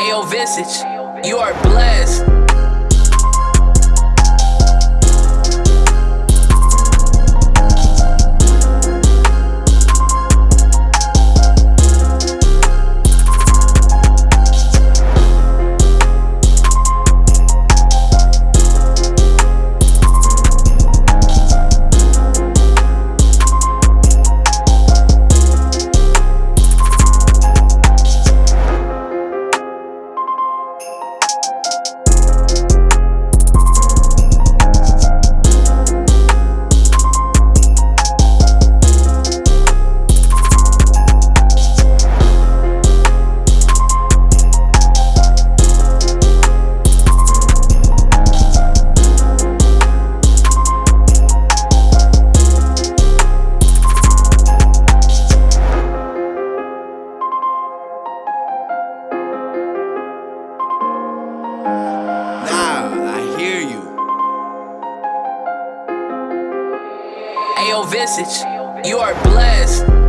AO Visage. You are blessed. Ayo Visage, you are blessed.